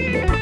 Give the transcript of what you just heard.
Yeah.